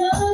love.